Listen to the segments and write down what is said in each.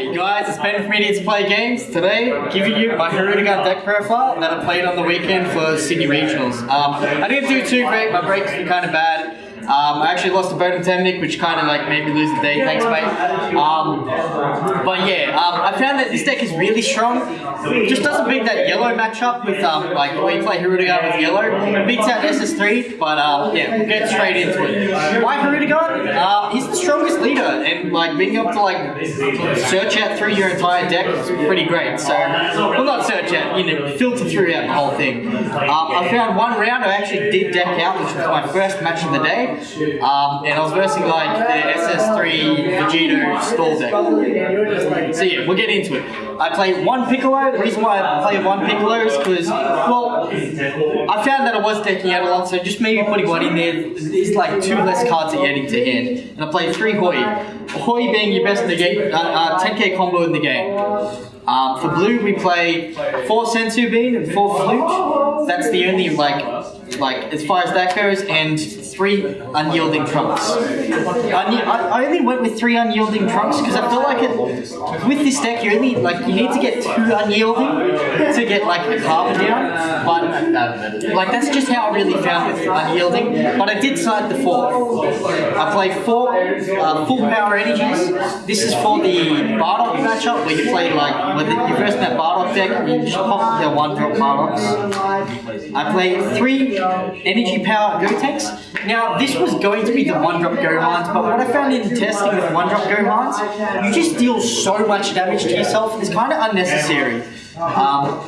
Hey guys, it's Ben from Idiots Play Games. Today, giving you my Hirudegarn deck profile that I played on the weekend for Sydney Regionals. Um, I didn't do too great, my breaks were kind of bad. Um, I actually lost a Bodhn Temnik, which kind of like made me lose the day. Thanks, mate. Um, but yeah, um, I found that this deck is really strong. It just doesn't beat that yellow matchup with um, like when you play Hirudegarn with yellow. It beats out SS3, but um, yeah, we'll get straight into it. Why Hirudegarn? Uh, he's the strongest leader, like being able to like search out through your entire deck is pretty great. So, well, not search out, you know, filter through out the whole thing. Um, I found one round I actually did deck out, which was my first match of the day. Um, and I was versing like the SS3 Vegito stall deck. So yeah, we'll get into it. I play one Piccolo. The reason why I play one Piccolo is because, well, I found that I was decking out a lot, so just maybe putting one in there is like two less cards that you're adding to hand. And I play three Hoi. Hoi being your best negate, uh, uh, 10k combo in the game. Um, for blue, we play four Senzu Bean and four Flute. That's the only like, like as far as that goes, and three unyielding trunks. I, only went with three unyielding trunks because I feel like it, with this deck you only like you need to get two unyielding to get like the carbon down. But like that's just how I really found with unyielding. But I did side the four. I play four uh, full power energies. This is for the Bardock matchup where you play like when you first met Bardock deck, you just pop their one drop Bardocks. I play three energy power Gotenks. Now, this was going to be the one-drop Gohans, but what I found in testing with one-drop Gohans, you just deal so much damage to yourself, it's kind of unnecessary. Um,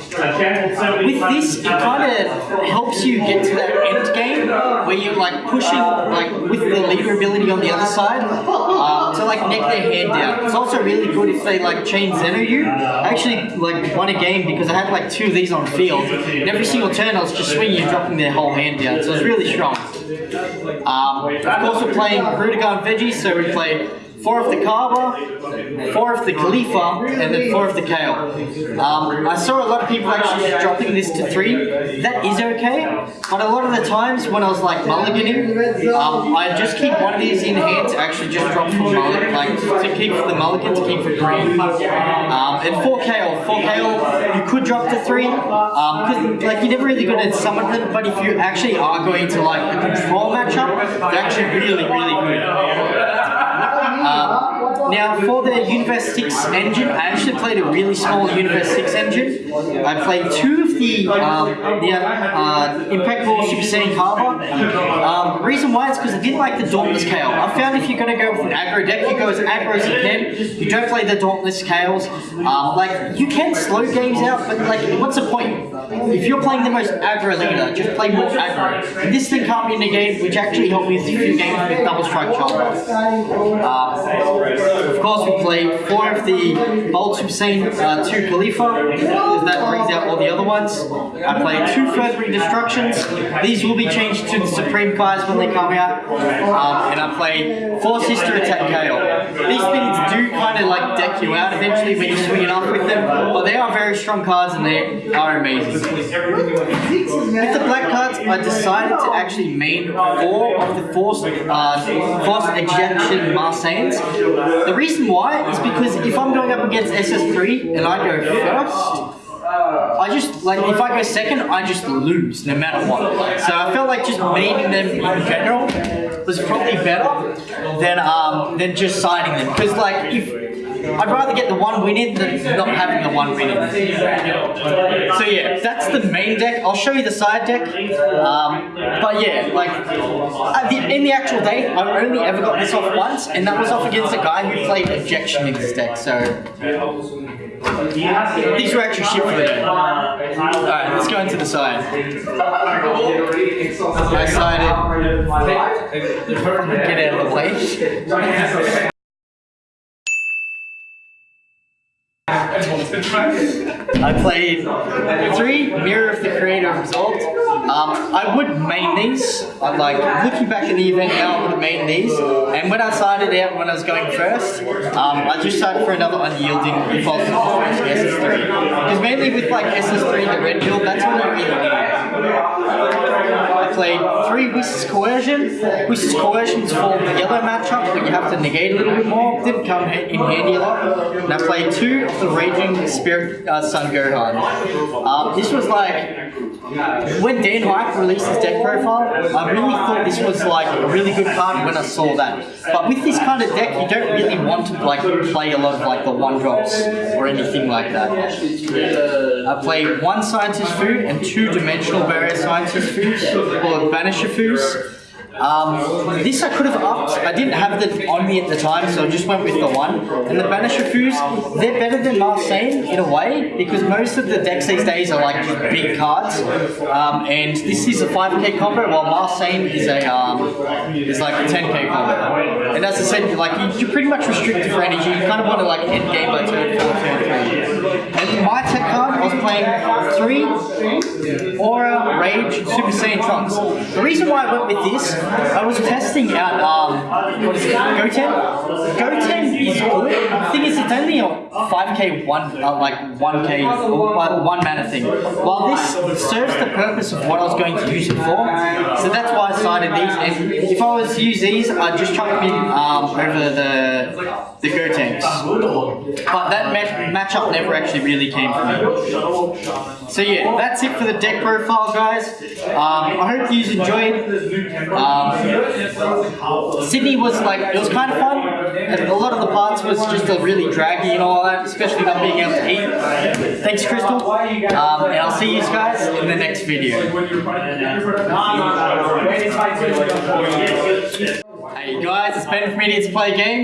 with this, it kind of helps you get to that end game where you're like pushing, like with the leader ability on the other side, uh, to like neck their hand down. It's also really good if they like chain Zeno you. I actually like won a game because I had like two of these on field, and every single turn I was just swinging and dropping their whole hand down, so it's really strong. Um, of course, we're playing Hirudegarn Veggie, so we play four of the Cabba, four of the Khalifa, and then four of the Kale. Um, I saw a lot of people actually dropping this to three. That is okay, but a lot of the times when I was like mulliganing, um, I just keep one of these in hand to actually just drop for mulligan, like to keep for the mulligan, to keep for green. Um, and four Kale, four Kale, you could drop to three, because um, like you're never really going to summon them, but if you actually are going to like a control matchup, they're actually really, really good. Um, now, for the Universe 6 engine, I actually played a really small Universe 6 engine. I played two of the, um, the uh, Impeccable Super Saiyan Cabba. Um, reason why is because I didn't like the Dauntless Kale. I found if you're going to go with an aggro deck, you go as aggro as you can. You don't play the Dauntless Kales. Um, like, you can slow games out, but like, what's the point? If you're playing the most aggro leader, just play more aggro. this thing can't be negated, which actually helped me with a few games with Double Strike Chop. Um, of course, we play four of the Bold Super Saiyan uh, 2 Khalifa, because that brings out all the other ones. I play two Furthering Destructions. These will be changed to the Supreme cards when they come out. Um, and I play four Sister Attack Kale. These things do kind you out eventually when you swing it up with them, but they are very strong cards and they are amazing. With the black cards, I decided to actually main four of the forced, uh, ejection Marseille the reason why is because if I'm going up against SS3 and I go first, I just, like, if I go second, I just lose no matter what. So I felt like just maining them in general was probably better than, um, than just siding them. Because, like, if I'd rather get the one win in than not having the one win in. So yeah, that's the main deck. I'll show you the side deck. Um, but yeah, like the, in the actual day, I've only ever got this off once, and that was off against a guy who played Ejection in this deck. So these were actually shit for the day. Alright, let's go into the side. I sided. Get out of the way. I played three Mirror of the Creator Result. Um, I would main these. I'm like looking back at the event now, I would main these. And when I started out when I was going first, um, I just started for another unyielding impulse SS3. Because mainly with like SS3 the red build, that's what I really need. I played three Whis's Coercion. Whis's Coercion is for the yellow matchup, but you have to negate a little bit more. Didn't come in handy a lot. And I played two of the Raging Spirit uh, Sun Gohan. Um, this was like when Dan Hype released his deck profile, I really thought this was like a really good card when I saw that. But with this kind of deck, you don't really want to like play a lot of like the one drops or anything like that. I play one scientist food and two dimensional barrier scientist foods called Banisher foods. Um, this I could have upped. I didn't have them on me at the time, so I just went with the one. And the Banisher Foos, they're better than Marseille in a way because most of the decks these days are like big cards. Um, and this is a 5k combo, while Marseille is a um, is like a 10k combo. And as I said, like you, you're pretty much restricted for energy. You kind of want to like end game by turn four, turn three. And my tech card, I was playing three Aura, Rage, Super Saiyan Trunks. The reason why I went with this, I was testing out, um, what is it, Goten? Goten is good. The thing is, it's only a 5k, one, uh, like 1k, or one one mana thing. While this serves the purpose of what I was going to use it for, so that's why I started these. And if I was to use these, I'd just chuck them in um, over the the Gotenks. But that match matchup never actually really came for me. So yeah, that's it for the deck profile, guys. Um, I hope you enjoyed. Um, Sydney was like, it was kind of fun. And a lot of the parts was just a really draggy and all that, especially not being able to eat. Thanks, Crystal. Um, and I'll see you guys in the next video. Hey guys, it's Ben from Idiots Play Games.